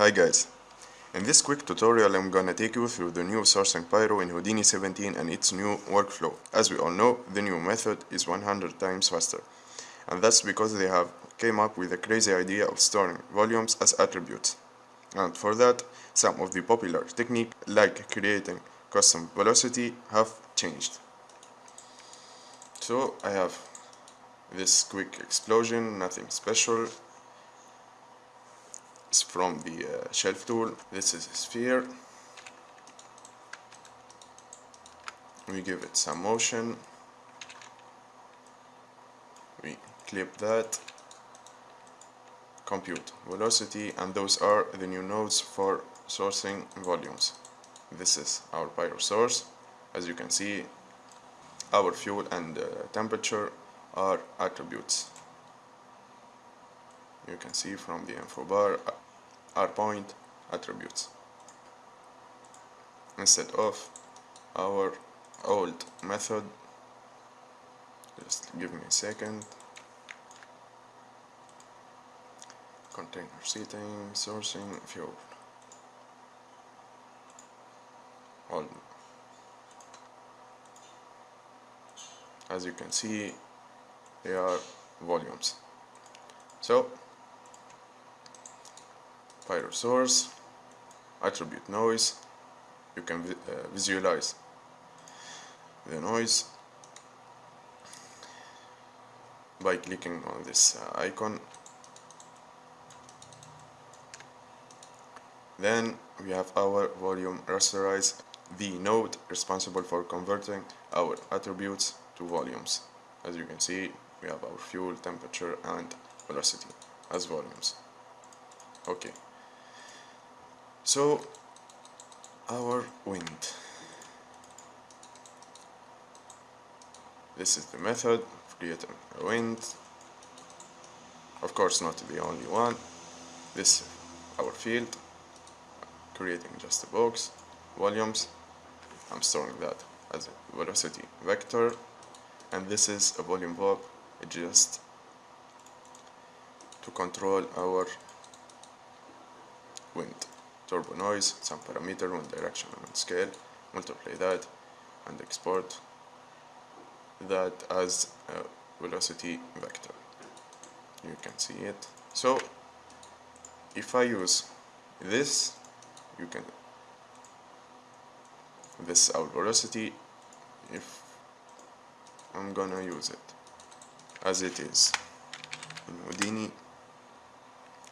Hi guys, in this quick tutorial I'm gonna take you through the new sourcing Pyro in Houdini 17 and its new workflow. As we all know, the new method is 100 times faster. And that's because they have came up with a crazy idea of storing volumes as attributes. And for that, some of the popular technique like creating custom velocity have changed. So I have this quick explosion, nothing special. From the uh, shelf tool. This is a sphere. We give it some motion. We clip that. Compute velocity and those are the new nodes for sourcing volumes. This is our pyro source. As you can see, our fuel and uh, temperature are attributes. You can see from the info bar uh, are point attributes. Instead of our old method just give me a second. Container setting sourcing fuel. All. As you can see they are volumes. So pyro source attribute noise you can vi uh, visualize the noise by clicking on this uh, icon. Then we have our volume rasterize the node responsible for converting our attributes to volumes. As you can see we have our fuel temperature and velocity as volumes. Okay so our wind. This is the method of creating a wind. Of course not the only one. This our field creating just a box volumes. I'm storing that as a velocity vector. And this is a volume VOP just to control our wind turbo noise some parameter one direction and scale multiply that and export that as a velocity vector. You can see it. So if I use this you can this our velocity if I'm gonna use it as it is. In Houdini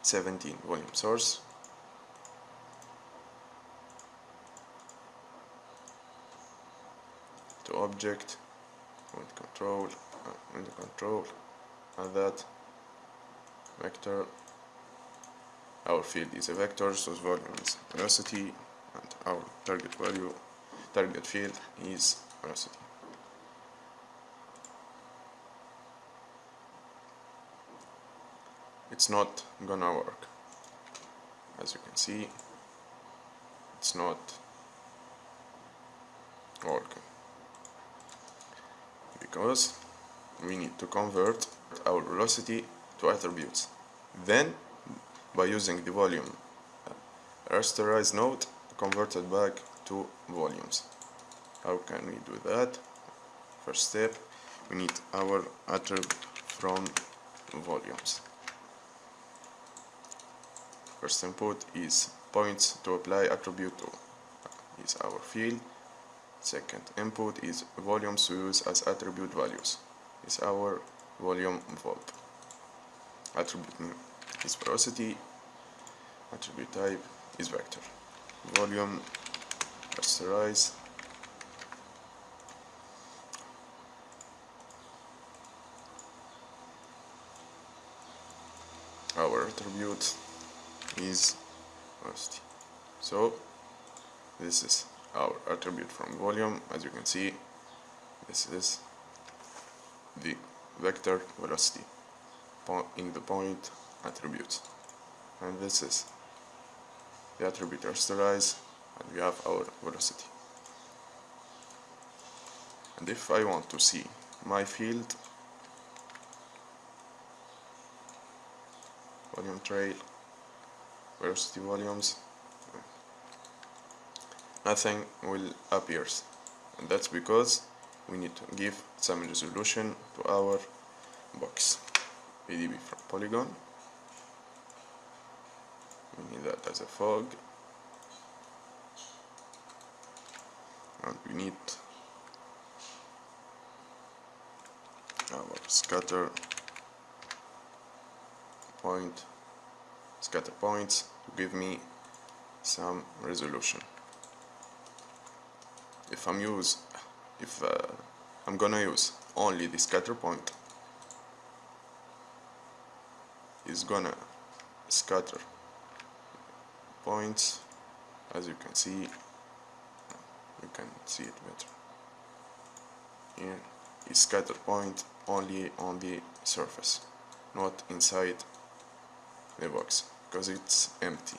17 volume source object with control uh, and control and that vector our field is a vector so volume is velocity and our target value target field is velocity. It's not gonna work as you can see. It's not working because we need to convert our velocity to attributes. Then by using the volume uh, rasterized node converted back to volumes. How can we do that? First step we need our attribute from volumes. First input is points to apply attribute to. Is our field second input is volumes to use as attribute values. Is our volume VOP attribute name is velocity. Attribute type is vector. Volume rasterize our attribute is velocity. So this is our attribute from volume. As you can see this is the vector velocity in the point attributes. And this is the attribute rasterize and we have our velocity. And if I want to see my field volume trail velocity volumes nothing will appear. And that's because we need to give some resolution to our box. VDB from polygon. We need that as a fog. And we need our scatter point scatter points to give me some resolution if I'm use if uh, I'm gonna use only the scatter point is gonna scatter points as you can see. You can see it better. Is scatter point only on the surface not inside the box because it's empty.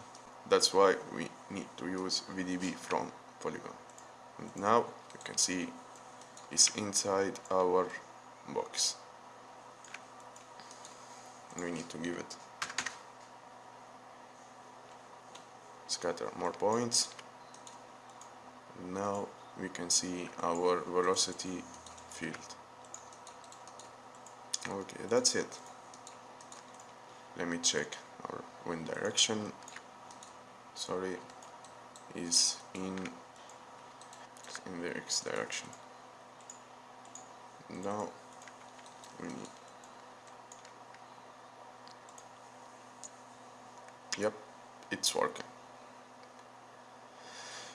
That's why we need to use VDB from polygon and now you can see it's inside our box. And we need to give it. Scatter more points. Now we can see our velocity field. Okay that's it. Let me check our wind direction. Sorry is in in the x direction. Now we need yep it's working.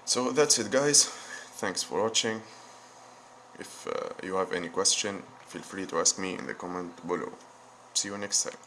So that's it guys. Thanks for watching. If uh, you have any question feel free to ask me in the comment below. See you next time